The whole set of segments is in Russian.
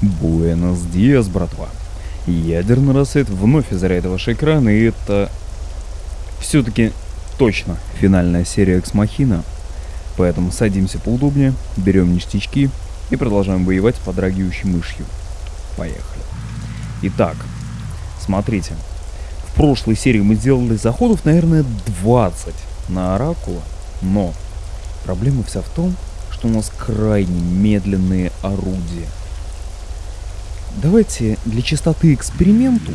Буэнос Диас, братва. Ядерный рассвет вновь озаряет ваш экран, и это все-таки точно финальная серия Экс Махина. Поэтому садимся поудобнее, берем ништячки и продолжаем воевать с подрагивающей мышью. Поехали. Итак, смотрите. В прошлой серии мы сделали заходов, наверное, 20 на Оракула, но проблема вся в том, что у нас крайне медленные орудия. Давайте для чистоты эксперименту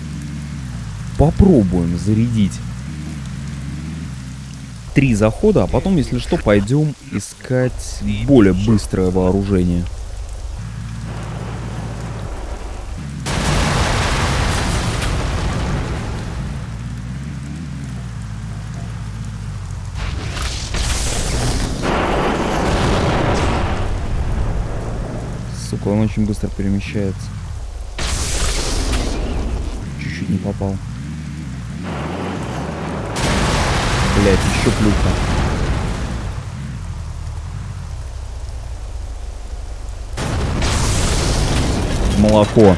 попробуем зарядить три захода, а потом, если что, пойдем искать более быстрое вооружение. Сука, он очень быстро перемещается. Не попал. Блять, еще плюха. Молоко.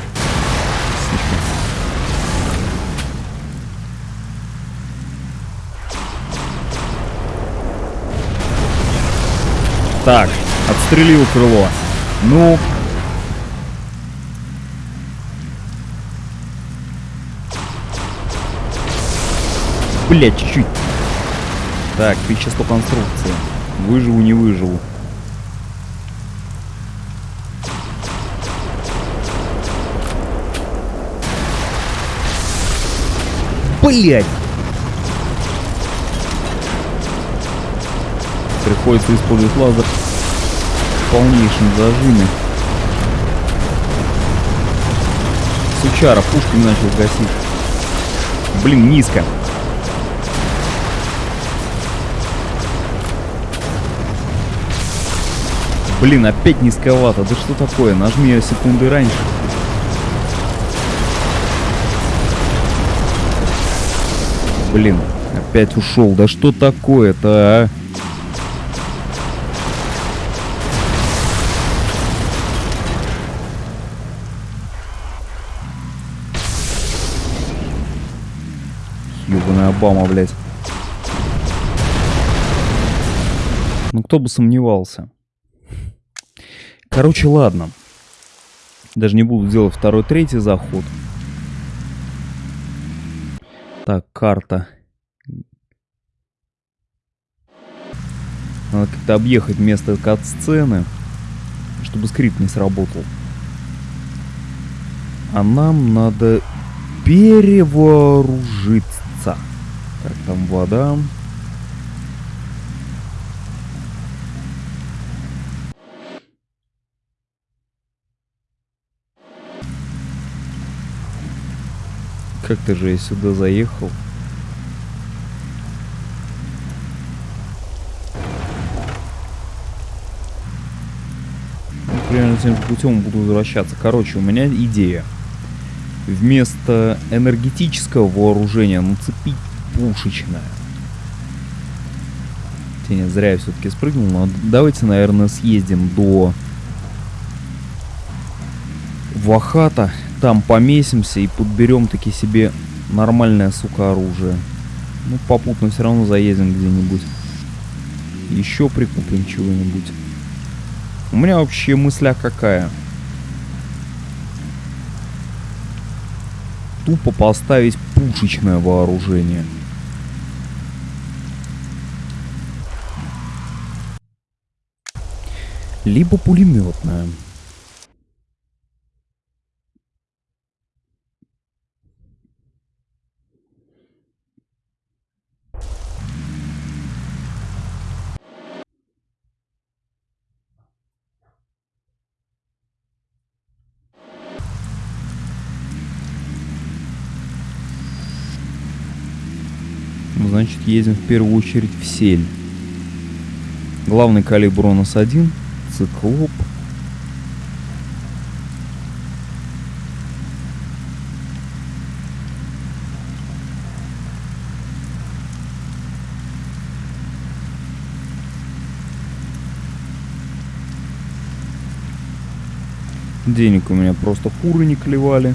Так, отстрелил крыло. Ну, Блять, чуть-чуть. Так, вещество конструкции. Выживу, не выживу. Блять! Приходится использовать лазер в полнейшем зажиме. Сучара пушками начал гасить. Блин, низко. Блин, опять низковато. Да что такое? Нажми секунды раньше. Блин, опять ушел. Да что такое-то, а? Ёбаная Обама, блядь. Ну кто бы сомневался. Короче, ладно. Даже не буду делать второй, третий заход. Так, карта. Надо как-то объехать место кат-сцены, чтобы скрипт не сработал. А нам надо перевооружиться. Так, там вода. Как-то же я сюда заехал. Ну, примерно тем путем буду возвращаться. Короче, у меня идея. Вместо энергетического вооружения нацепить пушечное. Хотя зря я все-таки спрыгнул, но давайте, наверное, съездим до Вахата там помесимся и подберем таки себе нормальное, сука, оружие. Ну, попутно все равно заедем где-нибудь. Еще прикупим чего-нибудь. У меня вообще мысля какая. Тупо поставить пушечное вооружение. Либо пулеметное. Едем в первую очередь в сель. Главный калибр у нас один, циклоп. Денег у меня просто куры не клевали.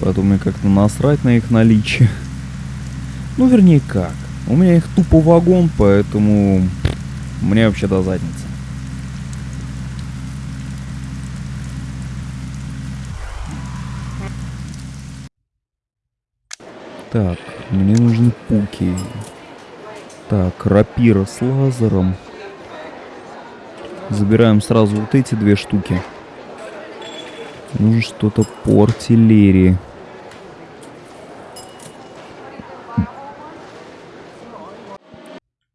Поэтому мне как-то насрать на их наличие. Ну, вернее, как. У меня их тупо вагон, поэтому мне вообще до задницы. Так, мне нужны пуки. Так, рапира с лазером. Забираем сразу вот эти две штуки. Нужно что-то по артиллерии.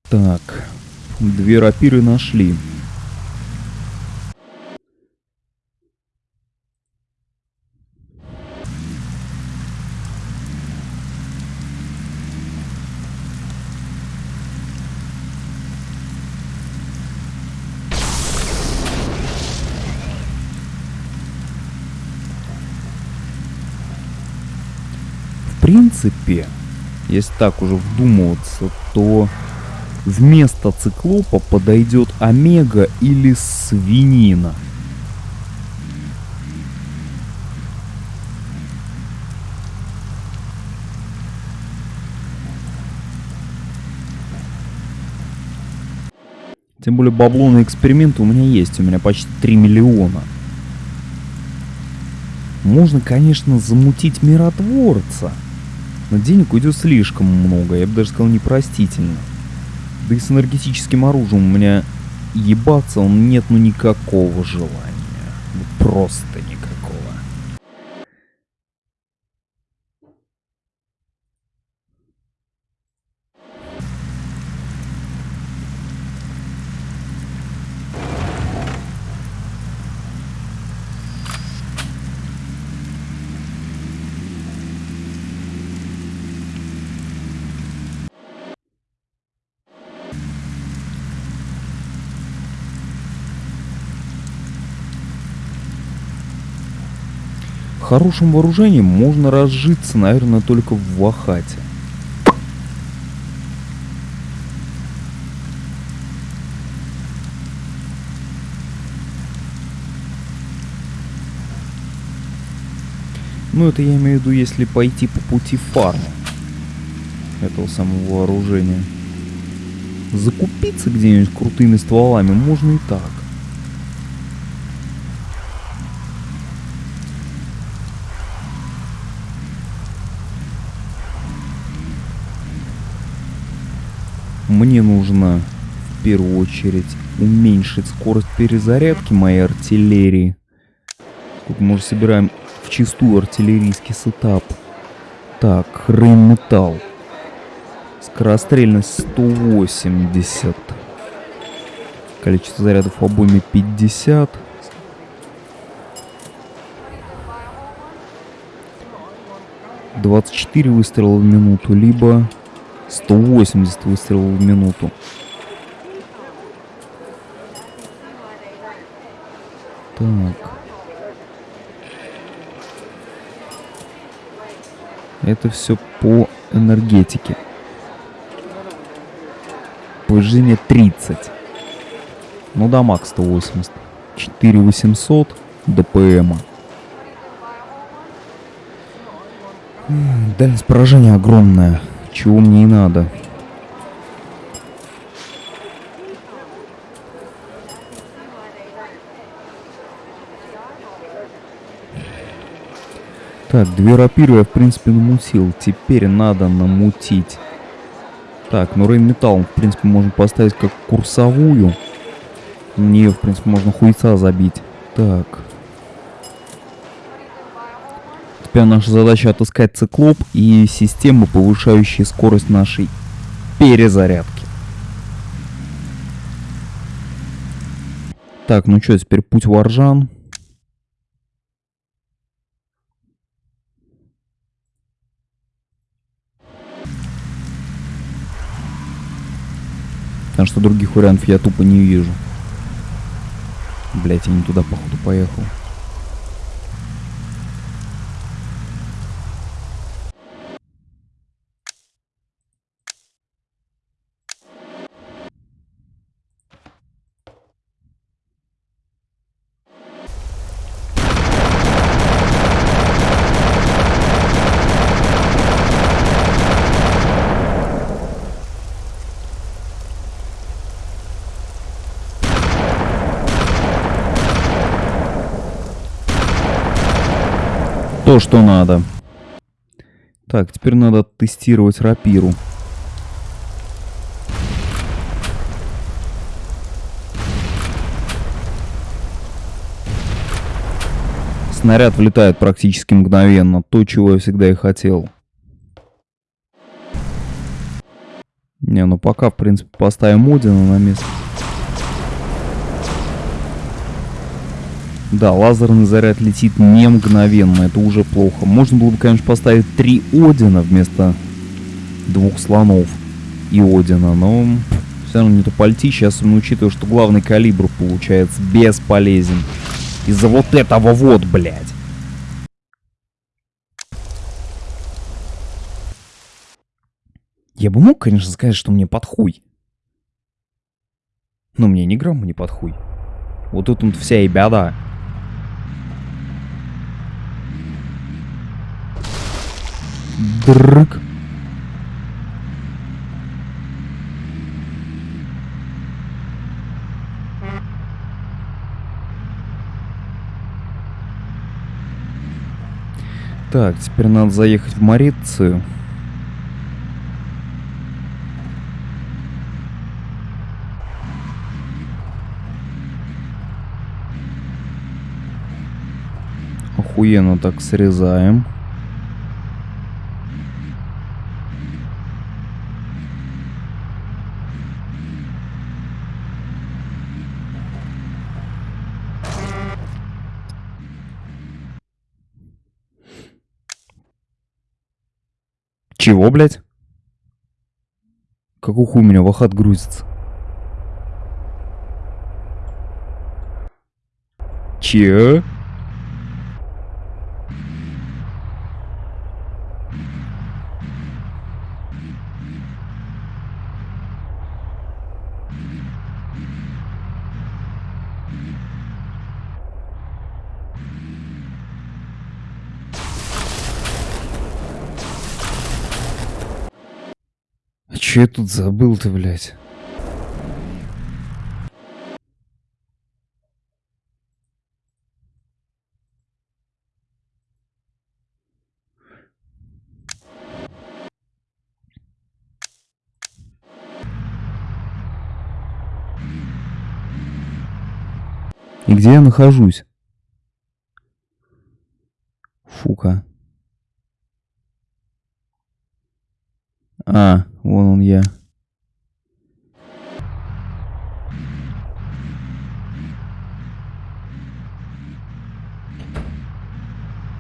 Так, две рапиры нашли. В принципе, если так уже вдумываться, то вместо циклопа подойдет омега или свинина. Тем более бабло на эксперименты у меня есть, у меня почти 3 миллиона. Можно, конечно, замутить миротворца. Но денег уйдет слишком много, я бы даже сказал непростительно. Да и с энергетическим оружием у меня ебаться он нет ну никакого желания. Ну, просто никакого. Хорошим вооружением можно разжиться, наверное, только в Вахате. Ну, это я имею в виду, если пойти по пути фарма этого самого вооружения. Закупиться где-нибудь крутыми стволами можно и так. Мне нужно в первую очередь уменьшить скорость перезарядки моей артиллерии. Тут мы уже собираем в чистую артиллерийский setup. Так, Rheinmetall. Скорострельность 180. Количество зарядов обойме 50. Двадцать четыре выстрела в минуту, либо 180 выстрелов в минуту. Так. Это все по энергетике. Повышение 30. Ну, дамаг 180. 4800 ДПМа. Дальность поражения огромная. Чего мне надо. Так, две рапиры я, в принципе, намутил. Теперь надо намутить. Так, ну Рейн Металл, в принципе, можно поставить как курсовую. Нее, в принципе, можно хуйца забить. Так. Теперь наша задача отыскать циклоп и системы, повышающие скорость нашей перезарядки. Так, ну что, теперь путь Варжан. Потому что других вариантов я тупо не вижу. Блять, я не туда, походу, поехал. То, что надо. Так, теперь надо тестировать рапиру. Снаряд влетает практически мгновенно. То, чего я всегда и хотел. Не, ну пока, в принципе, поставим Одина на место. Да, лазерный заряд летит не мгновенно, это уже плохо. Можно было бы, конечно, поставить три Одина вместо двух слонов и Одина, но все равно не то пальти. Сейчас, учитывая, что главный калибр получается бесполезен. Из-за вот этого вот, блядь. Я бы мог, конечно, сказать, что мне под хуй. Но мне ни грамма не под хуй. Вот тут вот вся и беда. Дрык. Так, теперь надо заехать в Марицию. Охуенно так срезаем. Чего, блядь? Какой хуй у меня вахат грузится? Че? Че я тут забыл-то, блядь? И где я нахожусь? Фука. А, вон он я.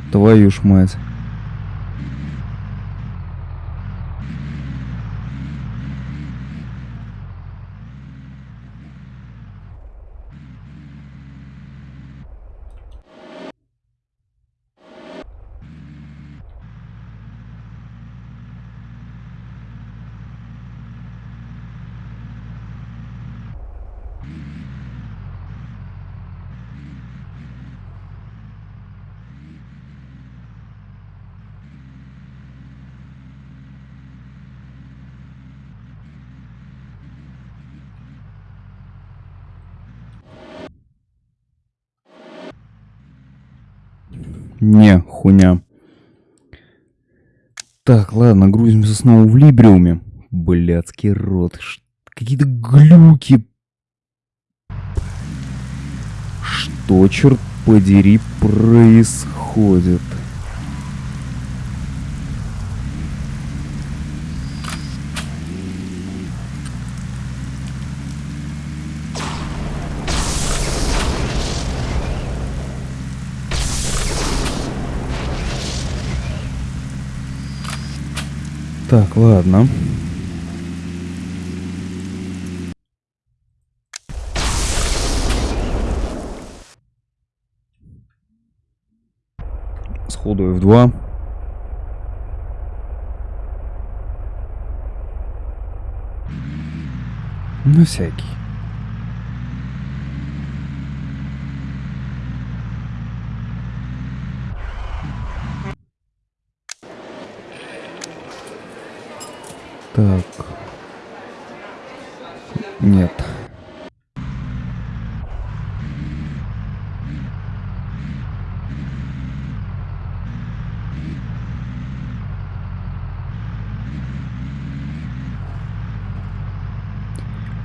Твою ж мать. Не, хуйня. Так, ладно, грузимся снова в Либриуме. Блядский рот. Какие-то глюки. Что, черт подери, происходит? Так, ладно. Сходу F2. На всякий. Так. Нет.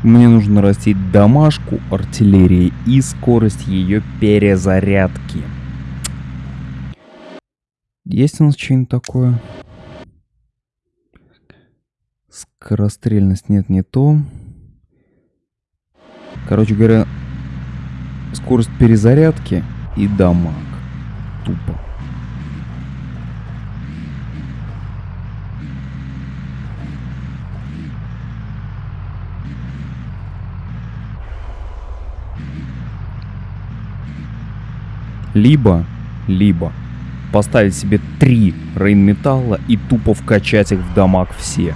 Мне нужно растить домашку артиллерии и скорость ее перезарядки. Есть у нас что-нибудь такое? Скорострельность нет, не то. Короче говоря, скорость перезарядки и дамаг. Тупо. Либо, либо поставить себе три рейнметалла и тупо вкачать их в дамаг все.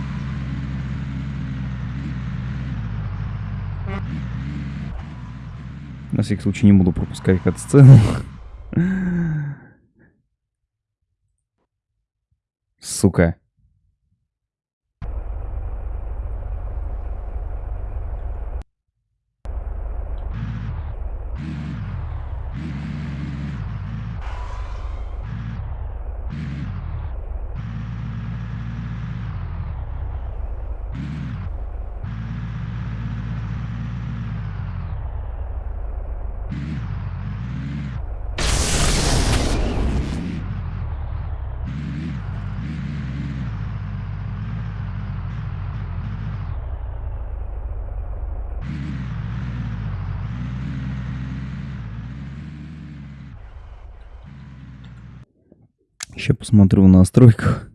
Всякий случай не буду пропускать эту сцену. Сука. Сейчас посмотрю в настройках.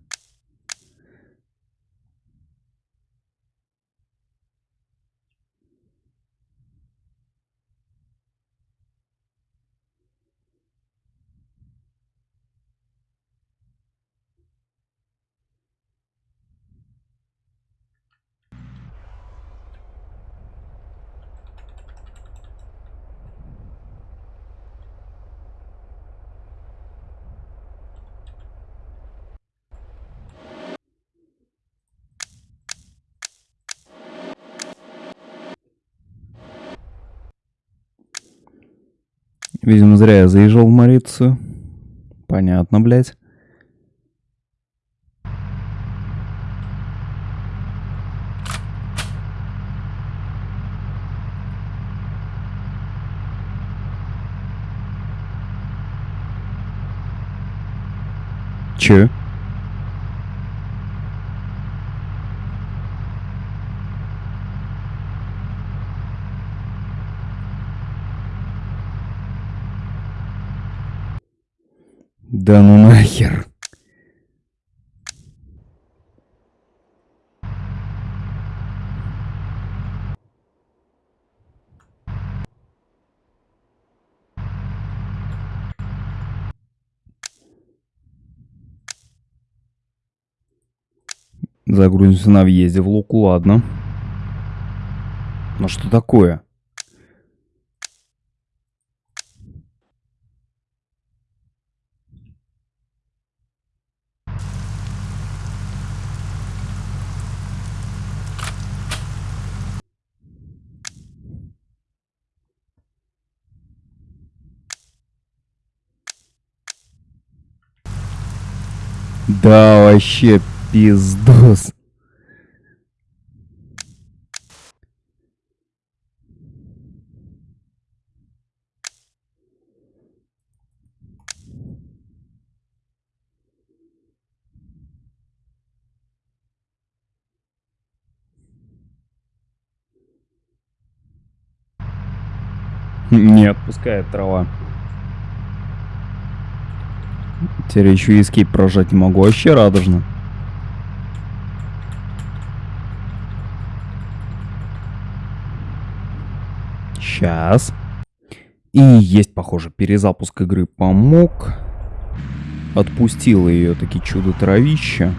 Видимо, зря я заезжал в Марицию. Понятно, блядь. Че? Да ну нахер. Загрузимся на въезде в Луку, ладно. Но что такое? Да, вообще пиздос. Не отпускает трава. Теперь еще и эскейп прожать не могу. Вообще радужно. Сейчас. И есть, похоже, перезапуск игры помог. Отпустила ее таки чудо-травища.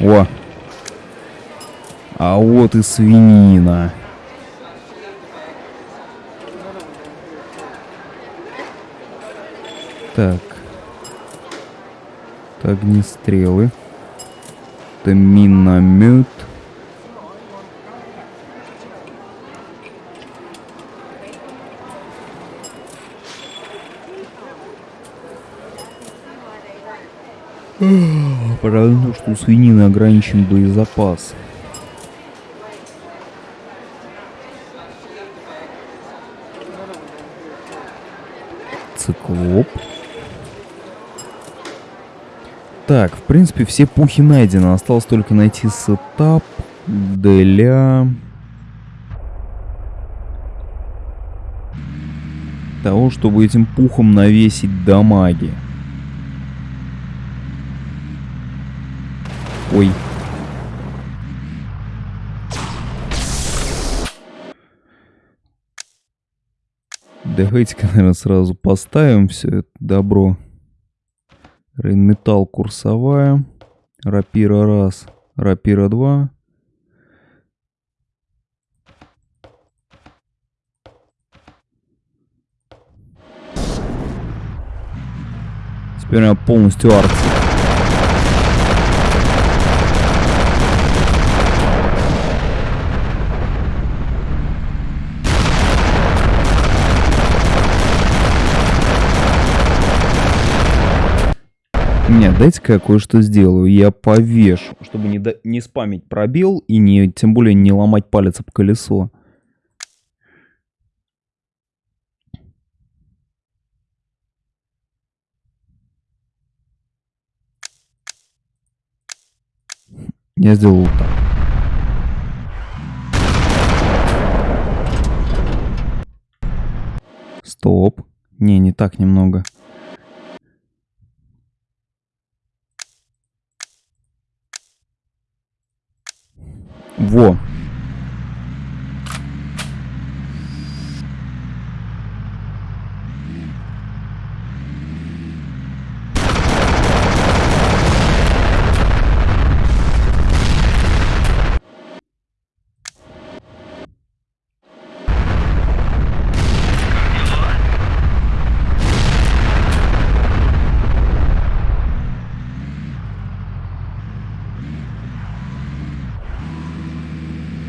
О! А вот и свинина. Так. Это огнестрелы. Это миномет. Правильно, что у свинины ограничен боезапас. Циклоп. Так, в принципе, все пухи найдены. Осталось только найти сетап для... того, чтобы этим пухом навесить дамаги. Ой. Давайте-ка, наверное, сразу поставим все это добро. Рейнметалл курсовая. Рапира раз. Рапира два. Теперь у меня полностью арт. Нет, дайте-ка я кое-что сделаю. Я повешу, чтобы не, до... не спамить пробел и не, тем более не ломать палец об колесо. Я сделал так. Стоп. Не, не так немного. Во.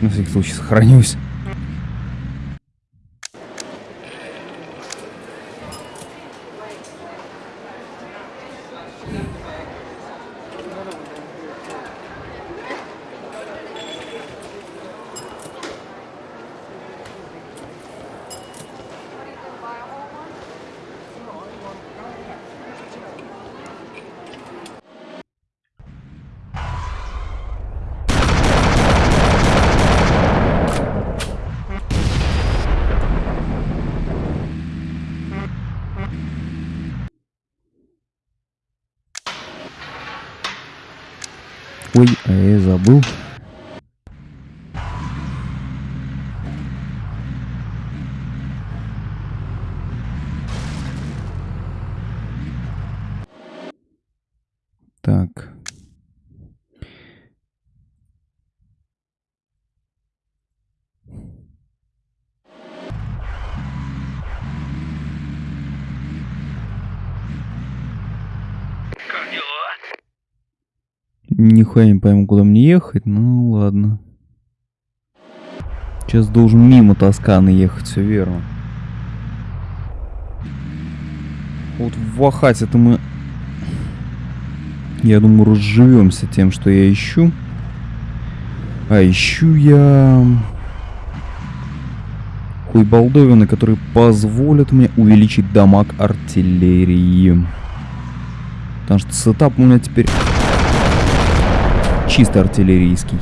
Всякий случай сохранюсь. Ой, а я забыл. Так. Нихуя не пойму, куда мне ехать, ну ладно. Сейчас должен мимо Тосканы ехать, все верно. Вот в Вахате-то мы, я думаю, разживемся тем, что я ищу. А ищу я хуйбалдовины, которые позволят мне увеличить дамаг артиллерии. Потому что сетап у меня теперь чисто артиллерийский.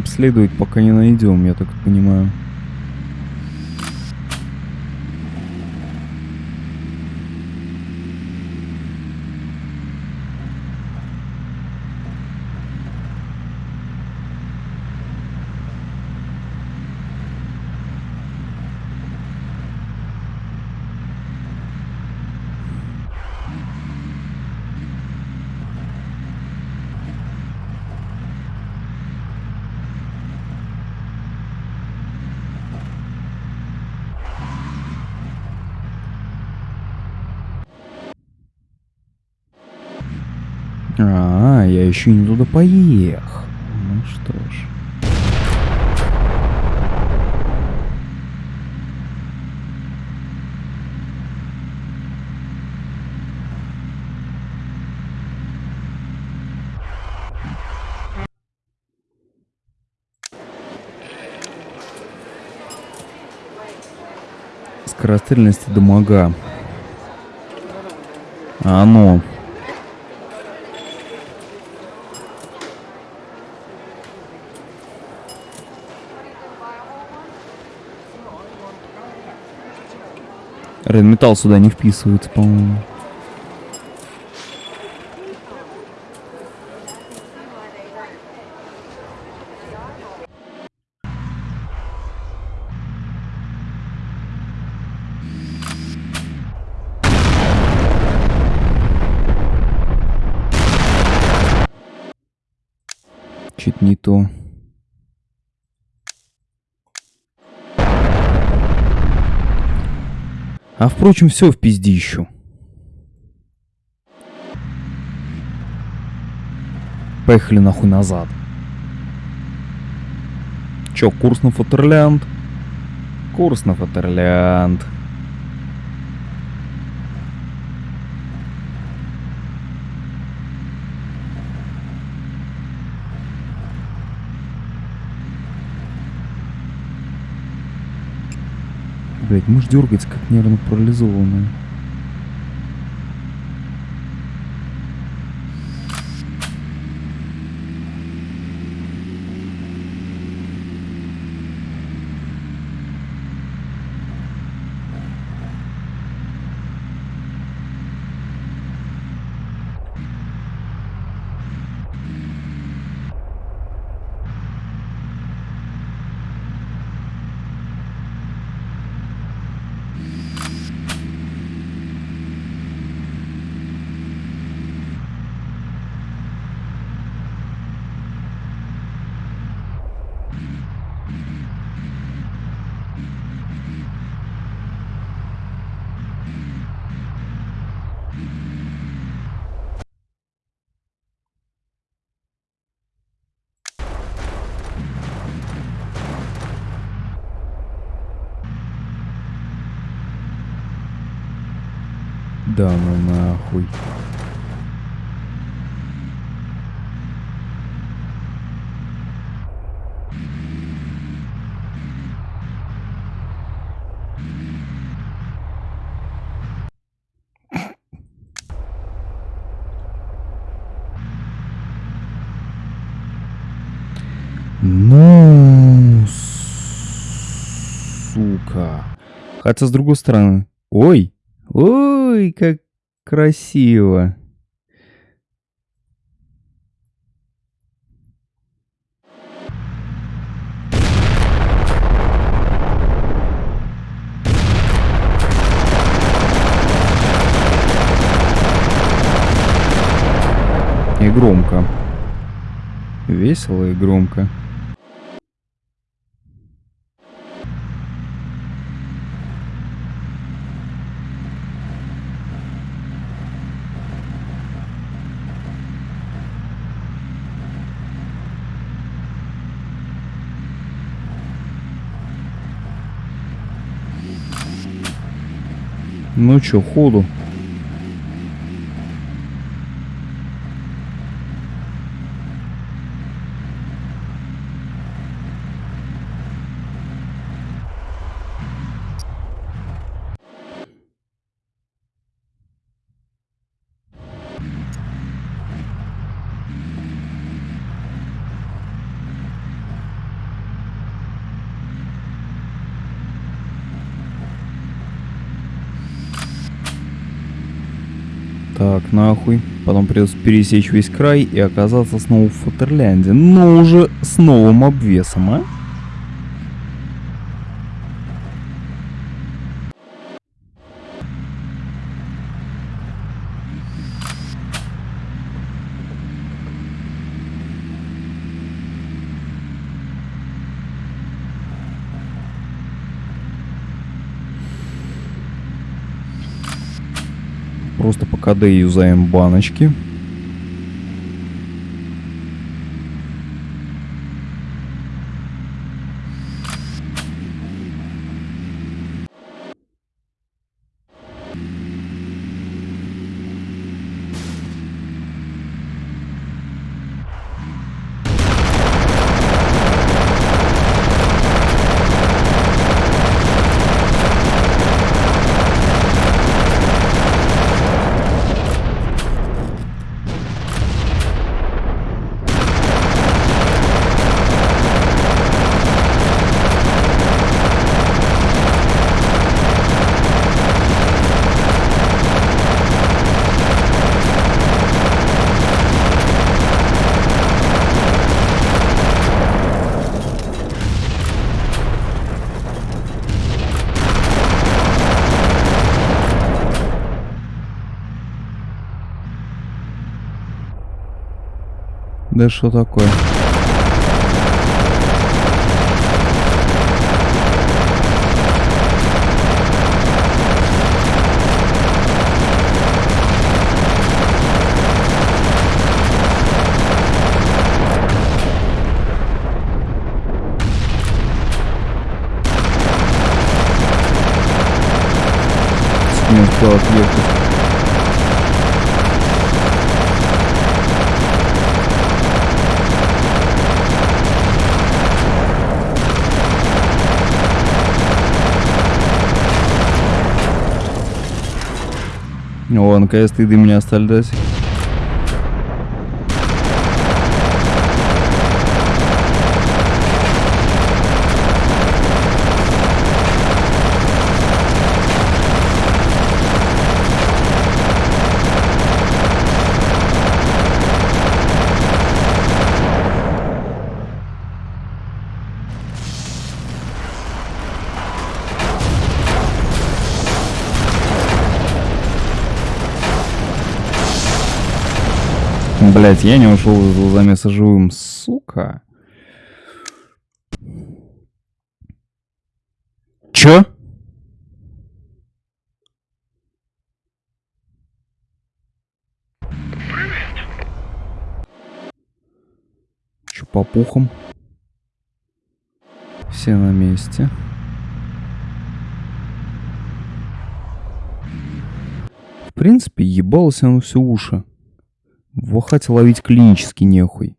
Обследовать, пока не найдем, я так понимаю. А, я еще не туда поехал. Ну что ж. Скорострельности дамага. А ну. Рейнметалл сюда не вписывается, по-моему. Чуть не то. А впрочем, все в пиздищу. Поехали нахуй назад. Чё, курс на Фатерлянд? Курс на Фатерлянд. Блять, мышь дергается, как нервно парализованная. Да ну нахуй. Ну, сука. Хотя с другой стороны. Ой, ой, как красиво. И громко. Весело и громко. Ну чё, ходу. так нахуй. Потом придется пересечь весь край и оказаться снова в Фатерлянде. Но уже с новым обвесом, а? Просто по КД юзаем баночки. Да что такое? Не успел отъехать. О, наконец-то до меня остались. Блять, я не ушел из замеса живым, сука. Чё? Чё по пухам? Все на месте. В принципе, ебалось оно все уши. В Ахате ловить клинически нехуй.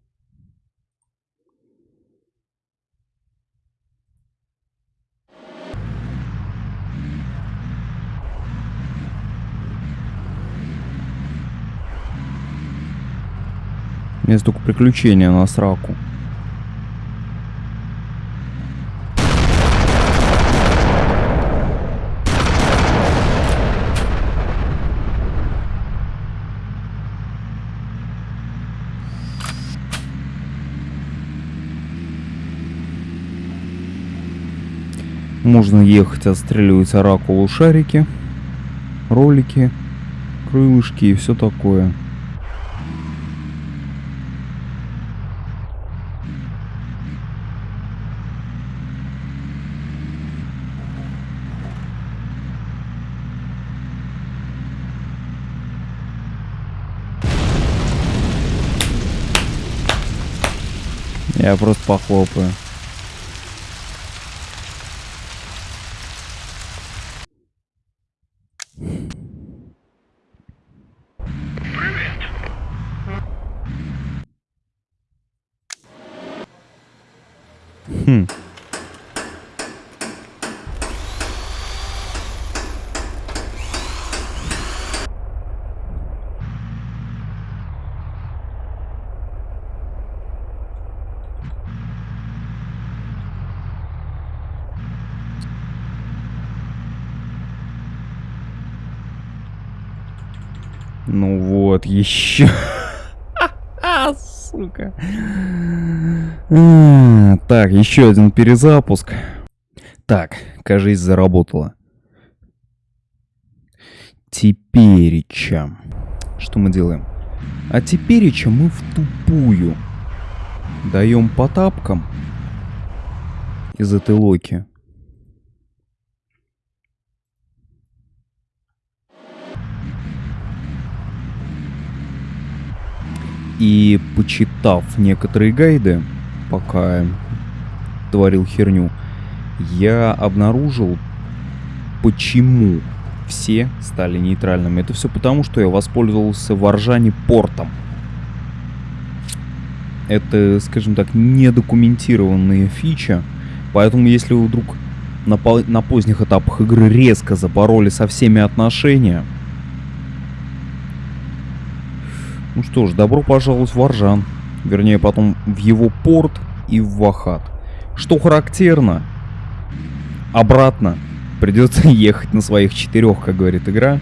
Есть только приключения на сраку. Можно ехать, отстреливать оракулу шарики, ролики, крылышки и все такое. Я просто похлопаю. Еще. Сука. А, так, еще один перезапуск. Так, кажется, заработало. Теперича. Что мы делаем? А теперича мы в тупую. Даем по тапкам из этой локи. И почитав некоторые гайды, пока творил херню, я обнаружил, почему все стали нейтральными. Это все потому, что я воспользовался в портом. Это, скажем так, недокументированная фича. Поэтому, если вы вдруг на, на поздних этапах игры резко запороли со всеми отношения, Ну что ж, добро пожаловать в Аржан. Вернее, потом в его порт и в Вахат. Что характерно, обратно придется ехать на своих четырех, как говорит игра.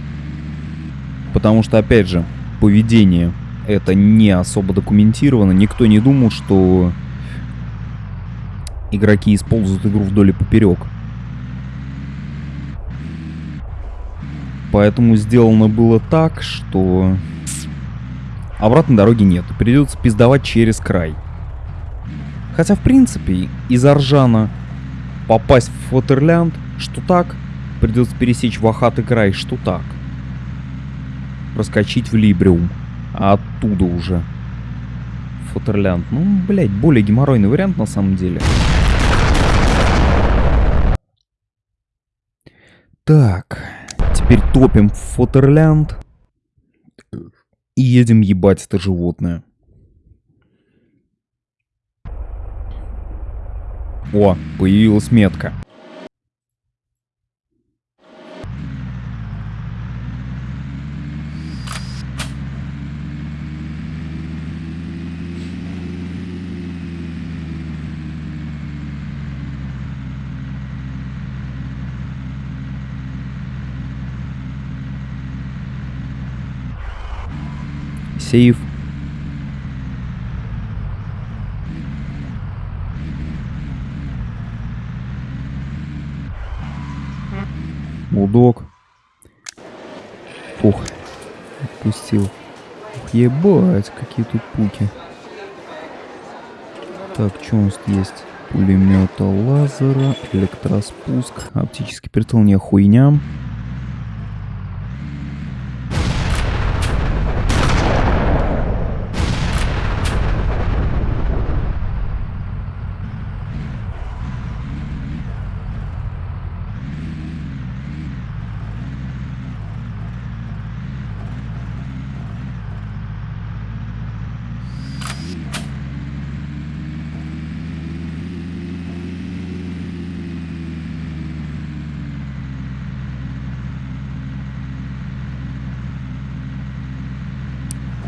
Потому что, опять же, поведение это не особо документировано. Никто не думал, что игроки используют игру вдоль и поперек. Поэтому сделано было так, что Обратной дороги нет, придется пиздовать через край. Хотя, в принципе, из Аржана попасть в Фотерлянд, что так, придется пересечь Вахат край, что так. Проскочить в Либриум, а оттуда уже Фотерлянд. Ну, блять, более геморройный вариант на самом деле. Так, теперь топим в Фотерлянд и едем ебать это животное. О, появилась метка. Сейф. Булдог. Фух. Отпустил. Ух, ебать, какие тут пуки. Так, что у нас есть? Пулемета лазера, электроспуск, оптический прицел, не хуйня.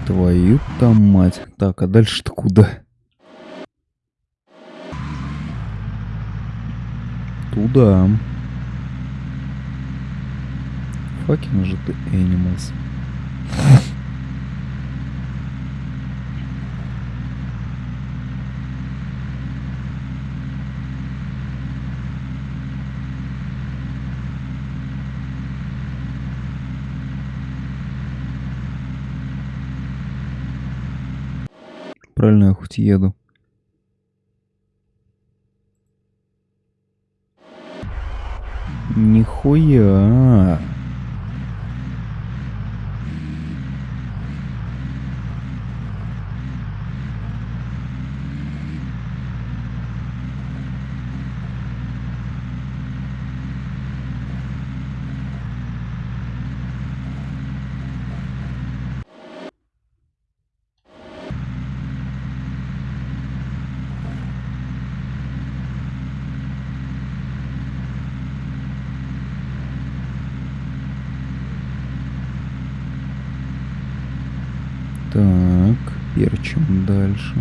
Твою там мать. Так, а дальше-то куда? Туда. Факин же ты animals. Хоть еду. Нихуя. Так, перчим дальше.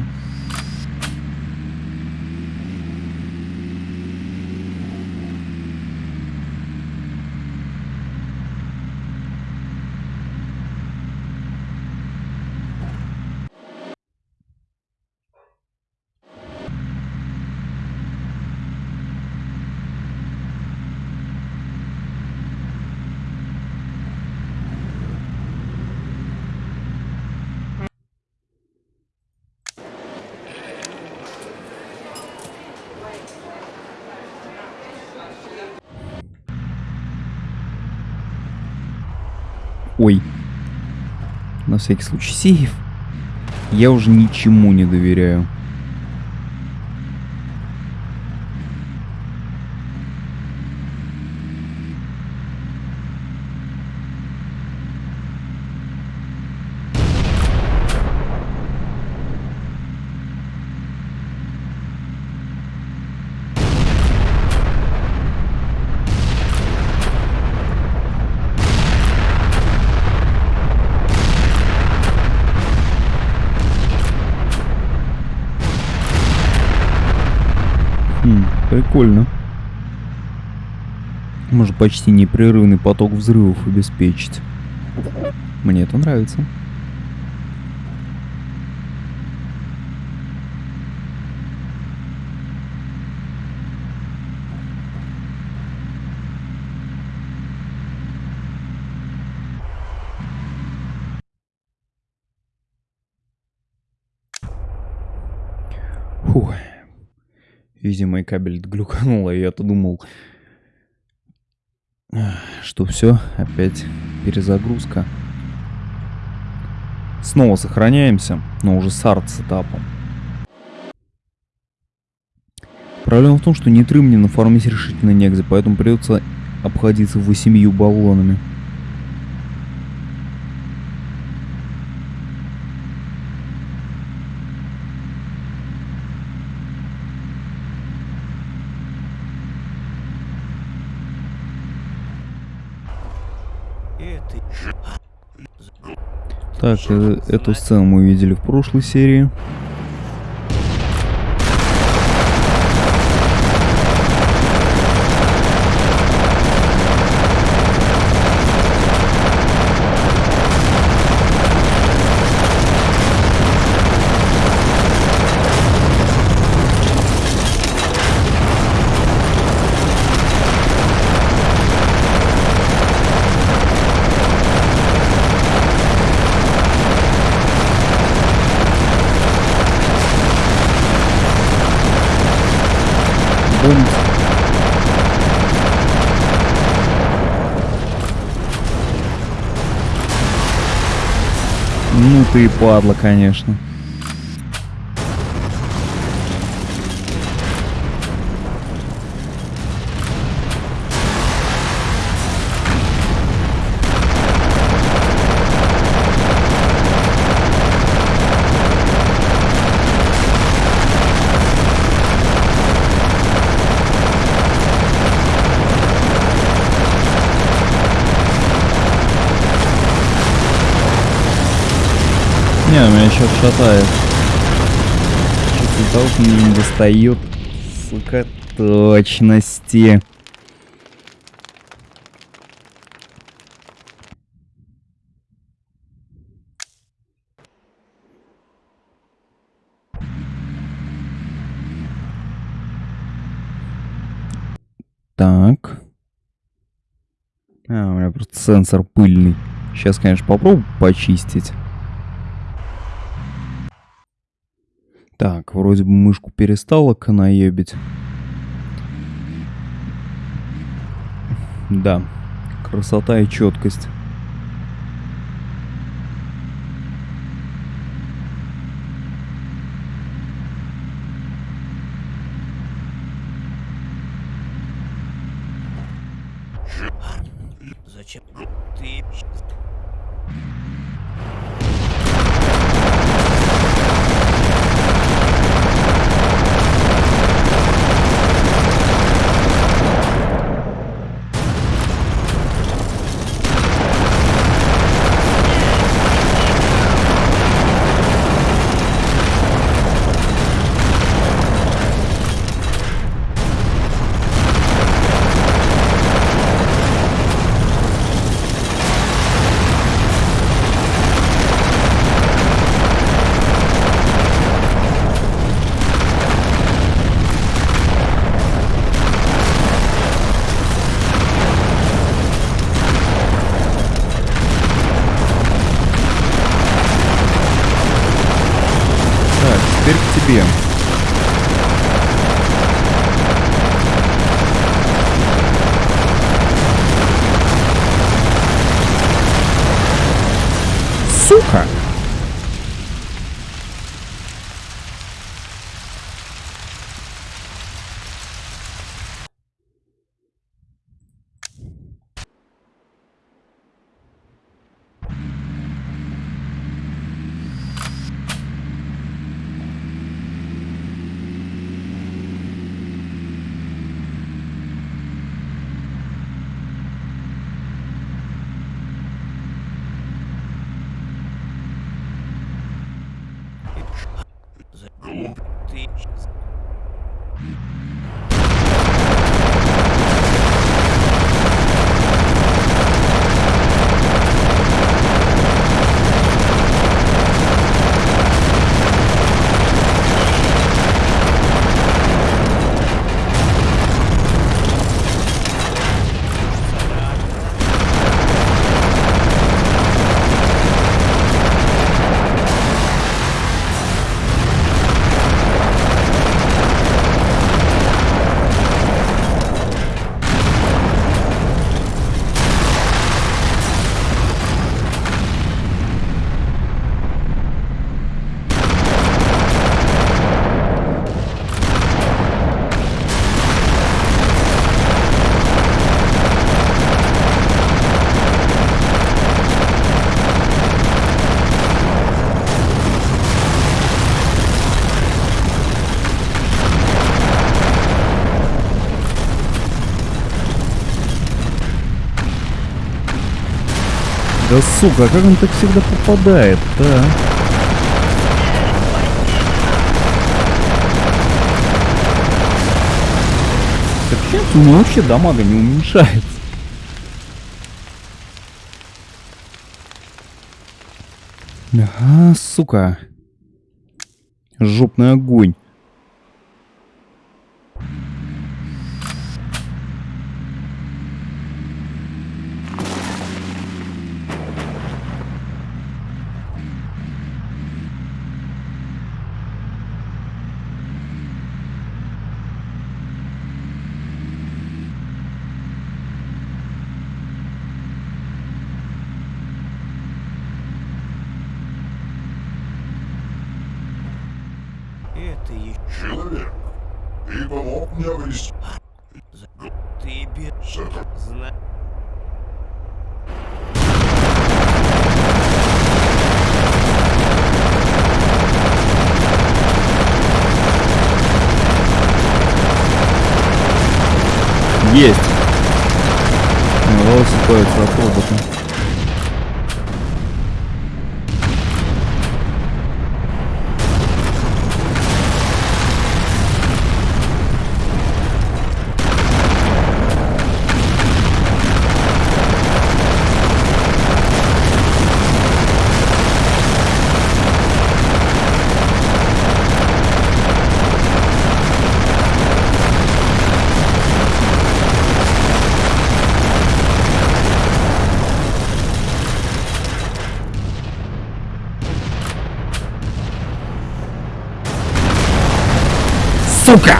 Ой. На всякий случай сейф. Я уже ничему не доверяю. Может почти непрерывный поток взрывов обеспечить. Мне это нравится. Фух. Видимо, и кабель глюканул, и я-то думал, что все, опять перезагрузка. Снова сохраняемся, но уже с арт-сетапом. Проблема в том, что нитры мне нафармить решительно негде, поэтому придется обходиться восемью баллонами. Так, э, эту сцену мы видели в прошлой серии. Бомб. Ну ты падла, конечно. Шатает. Того, что мне не достает, сука, точности. Так. А, у меня просто сенсор пыльный. Сейчас, конечно, попробую почистить. Так, вроде бы мышку перестала канаебить. Да, красота и четкость. Да сука, как он так всегда попадает-то? а? Так сейчас у него вообще дамага не уменьшается. Ага, сука. Жопный огонь. это еще Человек, ты помог мне обрести ты бе... это. Зна... Есть. Волосы ходятся от робота. Сука!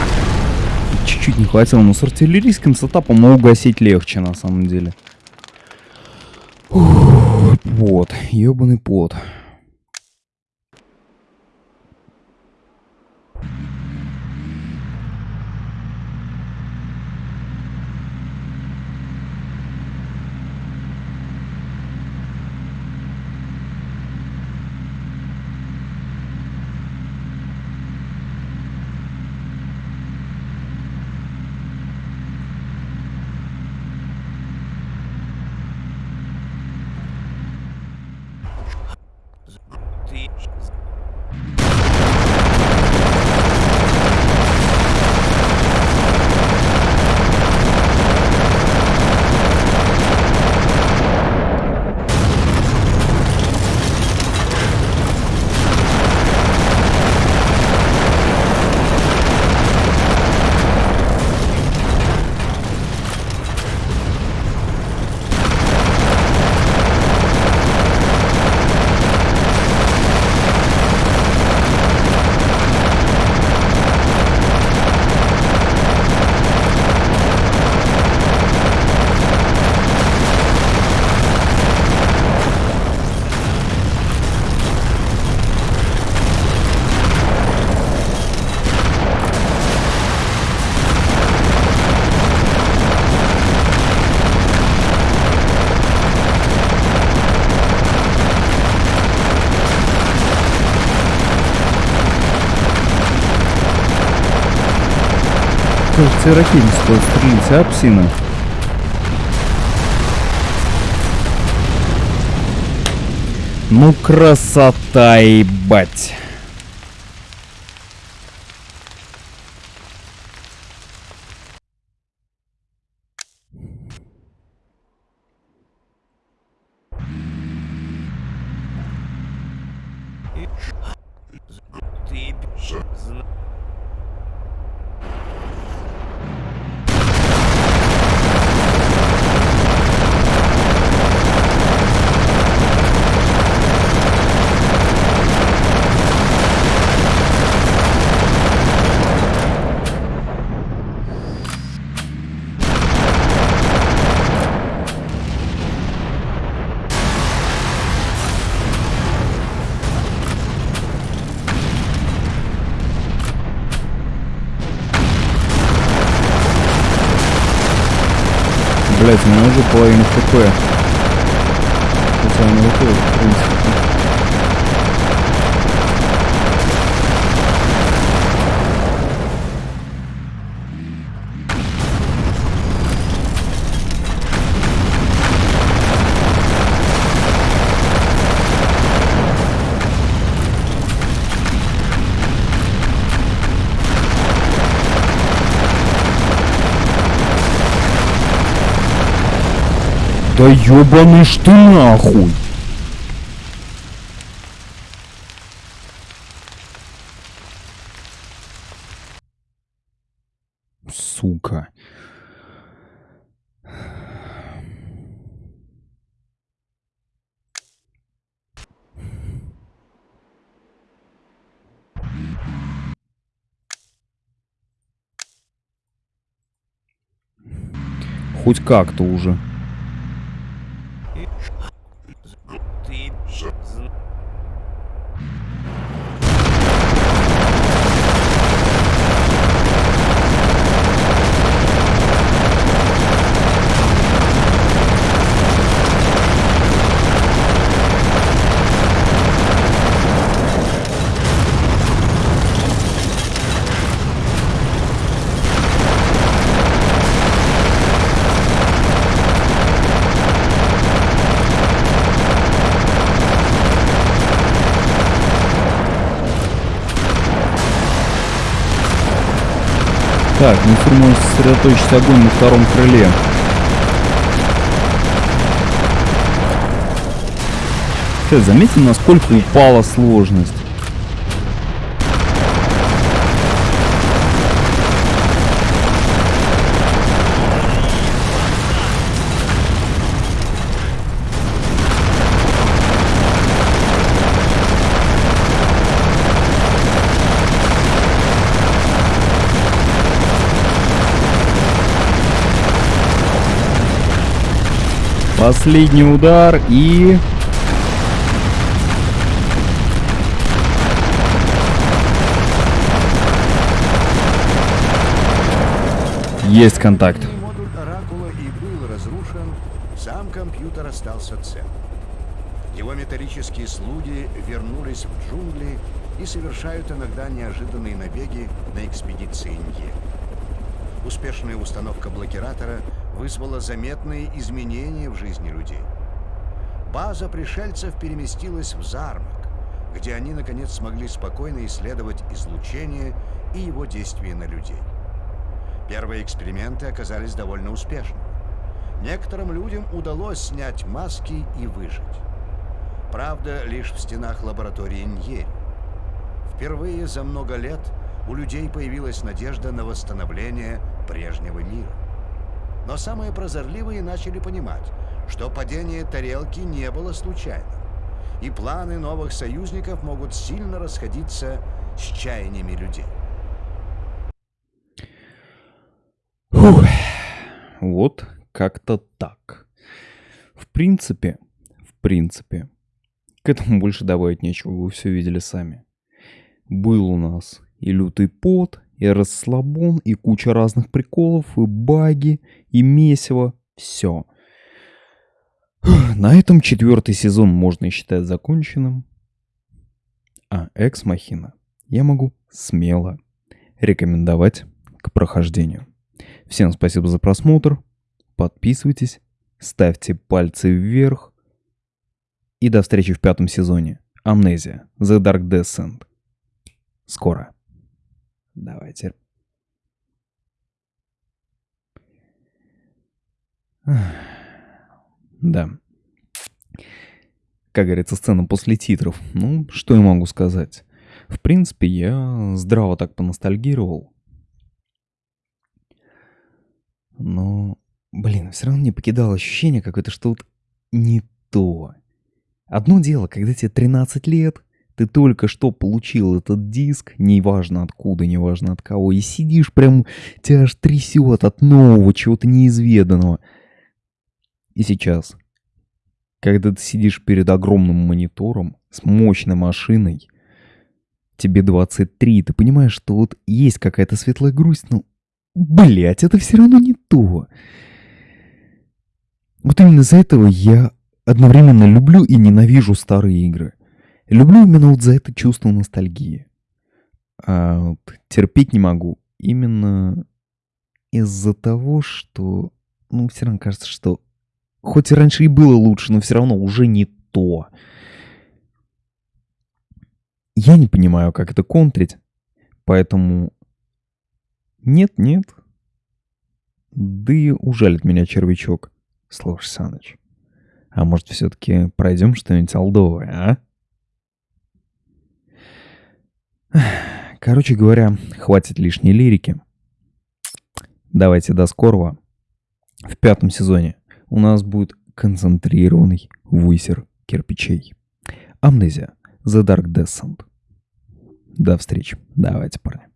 Чуть-чуть не хватило, но с артиллерийским сетапом угасить легче на самом деле. Ух, пот, ебаный пот. Кажется, и стрелять, а, псина? Ну, красота, ебать. Ты б- С- зна- Блять, у меня уже половина хп. Хотя она выходит, в принципе. Да ёбаный ж ты нахуй! Сука. Хоть как-то уже. Необходимо сосредоточить огонь на втором крыле. Кстати, заметьте, насколько упала сложность. Последний удар и... Есть контакт. Модуль Оракула и был разрушен, сам компьютер остался цел. Его металлические слуги вернулись в джунгли и совершают иногда неожиданные набеги на экспедиции Нье. Успешная установка блокиратора вызвала заметные изменения в жизни людей. База пришельцев переместилась в Зармак, где они наконец смогли спокойно исследовать излучение и его действие на людей. Первые эксперименты оказались довольно успешными. Некоторым людям удалось снять маски и выжить. Правда, лишь в стенах лаборатории Ньери. Впервые за много лет у людей появилась надежда на восстановление прежнего мира. Но самые прозорливые начали понимать, что падение тарелки не было случайным, и планы новых союзников могут сильно расходиться с чаяниями людей. Фух. Вот как-то так. В принципе, в принципе, к этому больше добавить нечего, вы все видели сами. Был у нас и лютый пот, и расслабон, и куча разных приколов, и баги, и месиво. Все. На этом четвертый сезон можно считать законченным. А Экс Махина я могу смело рекомендовать к прохождению. Всем спасибо за просмотр. Подписывайтесь, ставьте пальцы вверх. И до встречи в пятом сезоне. Амнезия. The Dark Descent. Скоро. Давайте. Да. Как говорится, сцена после титров. Ну, что я могу сказать? В принципе, я здраво так поностальгировал. Но, блин, все равно не покидало ощущение какое-то, что вот не то. Одно дело, когда тебе 13 лет, ты только что получил этот диск, неважно откуда, неважно от кого, и сидишь прям, тебя аж трясет от нового, чего-то неизведанного. И сейчас, когда ты сидишь перед огромным монитором с мощной машиной, тебе 23, ты понимаешь, что вот есть какая-то светлая грусть, но, блять, это все равно не то. Вот именно из-за этого я одновременно люблю и ненавижу старые игры. Люблю именно вот за это чувство ностальгии. А вот терпеть не могу именно из-за того, что, ну, все равно кажется, что хоть и раньше и было лучше, но все равно уже не то. Я не понимаю, как это контрить, поэтому нет-нет. Да и ужалит меня червячок. Слушай, Саныч, а может все-таки пройдем что-нибудь алдовое, а? Короче говоря, хватит лишней лирики. Давайте до скорого. В пятом сезоне у нас будет концентрированный высер кирпичей. Амнезия. The Dark Descent. До встречи. Давайте, парни.